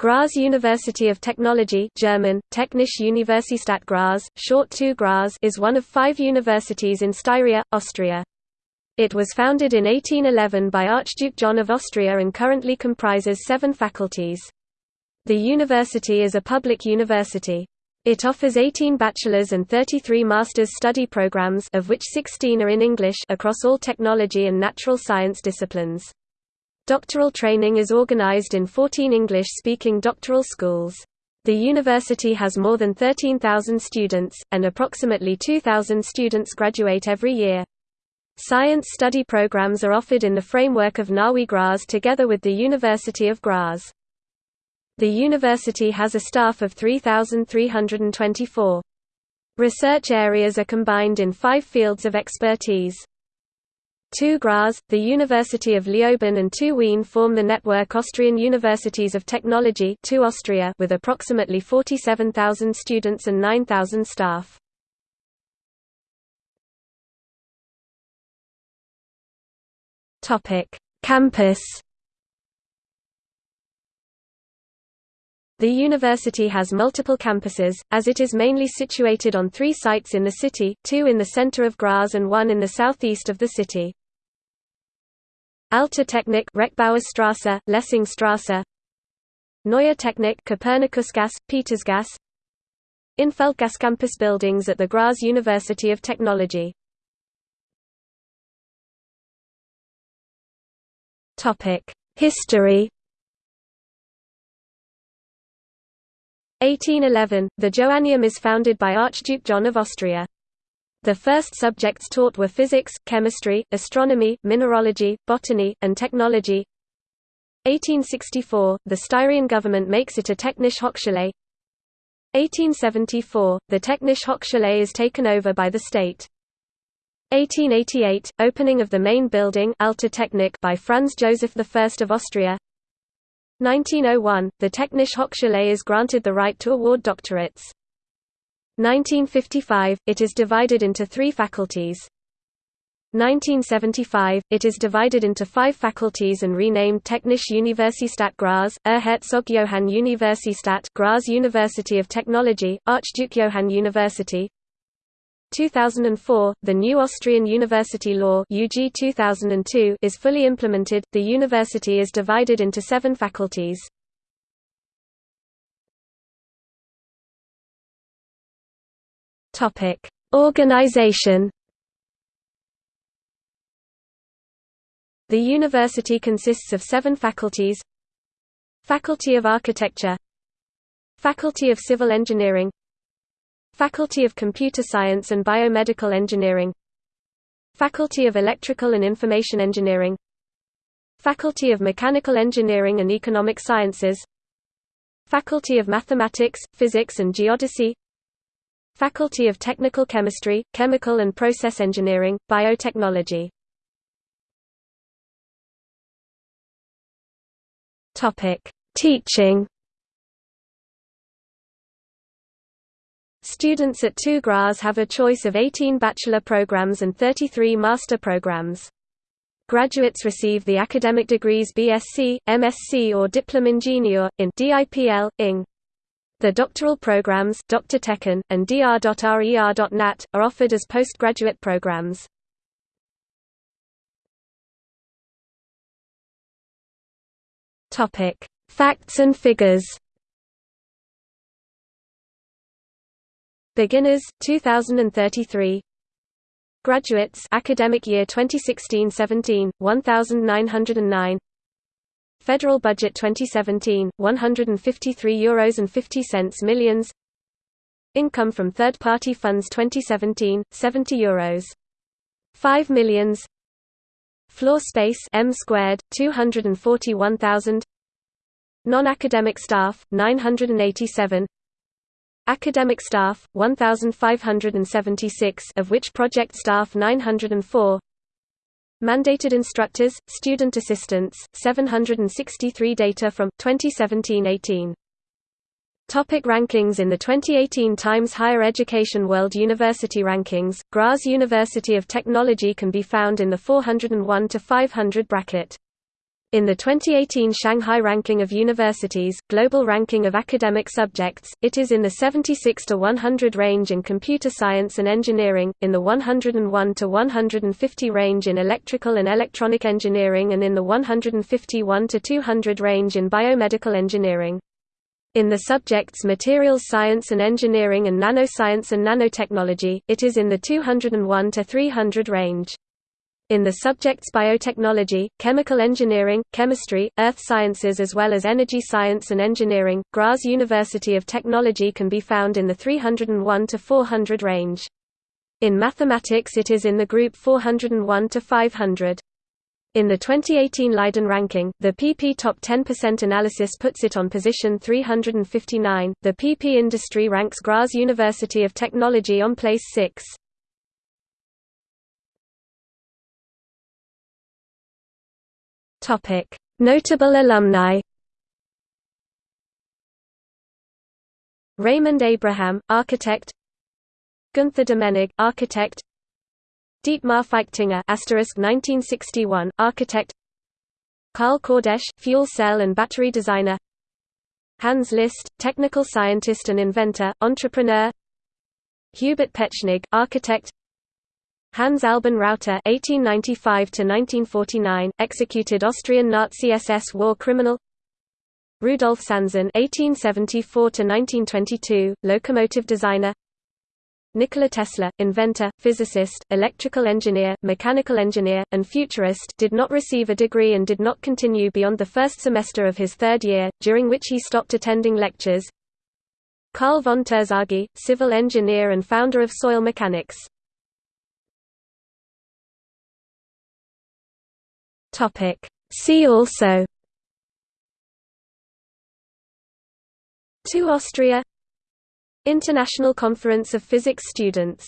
Graz University of Technology German, Technische Universität Graz, short TU Graz is one of five universities in Styria, Austria. It was founded in 1811 by Archduke John of Austria and currently comprises seven faculties. The university is a public university. It offers 18 bachelor's and 33 master's study programs of which 16 are in English across all technology and natural science disciplines. Doctoral training is organized in 14 English-speaking doctoral schools. The university has more than 13,000 students, and approximately 2,000 students graduate every year. Science study programs are offered in the framework of NAWI Graz together with the University of Graz. The university has a staff of 3,324. Research areas are combined in five fields of expertise. TU Graz, the University of Leoben and TU Wien form the network Austrian Universities of Technology Austria with approximately 47,000 students and 9,000 staff. Campus The university has multiple campuses, as it is mainly situated on three sites in the city, two in the center of Graz and one in the southeast of the city. Alte Technik Rechbauerstraße, Lessingstraße Neue Technik Kopernikusgasse, Petersgasse Inffeldgasse campus buildings at the Graz University of Technology. History. 1811, the Joanneum is founded by Archduke John of Austria. The first subjects taught were physics, chemistry, astronomy, mineralogy, botany, and technology. 1864, the Styrian government makes it a Technische Hochschule. 1874, the Technische Hochschule is taken over by the state. 1888, opening of the main building by Franz Joseph I of Austria. 1901, the Technische Hochschule is granted the right to award doctorates. 1955, it is divided into three faculties. 1975, it is divided into five faculties and renamed Technische Universität Graz, Erzherzog Johann Universität Graz University of Technology, Archduke Johann University. 2004, the new Austrian University Law UG 2002 is fully implemented. The university is divided into seven faculties. Topic: Organization. The university consists of seven faculties. Faculty of Architecture. Faculty of Civil Engineering. Faculty of Computer Science and Biomedical Engineering. Faculty of Electrical and Information Engineering. Faculty of Mechanical Engineering and Economic Sciences. Faculty of Mathematics, Physics and Geodesy Faculty of Technical Chemistry, Chemical and Process Engineering, Biotechnology Topic: Teaching Students at TU Graz have a choice of 18 bachelor programs and 33 master programs. Graduates receive the academic degrees BSc, MSc or Diplom Ingenieur, in DIPL, ING. The doctoral programs Dr. techn., and dr.rer.nat, are offered as postgraduate programs. Facts and figures Beginners 2033 Graduates academic year 2016-17 1909 Federal budget 2017, 153 euros and 50 cents millions. Income from third-party funds 2017, 70 euros. 5 millions. Floor space m squared 241,000. Non-academic staff 987. Academic staff 1576 of which project staff 904. Mandated instructors, student assistants, 763 data from 2017-18. Topic rankings In the 2018 Times Higher Education World University Rankings, Graz University of Technology can be found in the 401 to 500 bracket. In the 2018 Shanghai Ranking of Universities, Global Ranking of Academic Subjects, it is in the 76 to 100 range in computer science and engineering, in the 101 to 150 range in electrical and electronic engineering and in the 151 to 200 range in biomedical engineering. In the subjects materials science and engineering and nanoscience and nanotechnology, it is in the 201 to 300 range. In the subjects biotechnology, chemical engineering, chemistry, earth sciences as well as energy science and engineering, Graz University of Technology can be found in the 301 to 400 range. In mathematics it is in the group 401 to 500. In the 2018 Leiden ranking, the PP Top 10% analysis puts it on position 359. The PP industry ranks Graz University of Technology on place 6. Topic: Notable alumni. Raimund Abraham, architect. Gunther Domenig, architect. Dietmar Feichtinger, asterisk 1961, architect. Karl Kordesch, fuel cell and battery designer. Hans List, technical scientist and inventor, entrepreneur. Hubert Petschnigg, architect. Hans Albin Rauter (1895–1949), executed Austrian Nazi SS war criminal. Rudolf Sanzin (1874–1922), locomotive designer. Nikola Tesla, inventor, physicist, electrical engineer, mechanical engineer, and futurist did not receive a degree and did not continue beyond the first semester of his third year, during which he stopped attending lectures. Karl von Terzaghi, civil engineer and founder of soil mechanics. Topic. See also TU Austria International Conference of Physics Students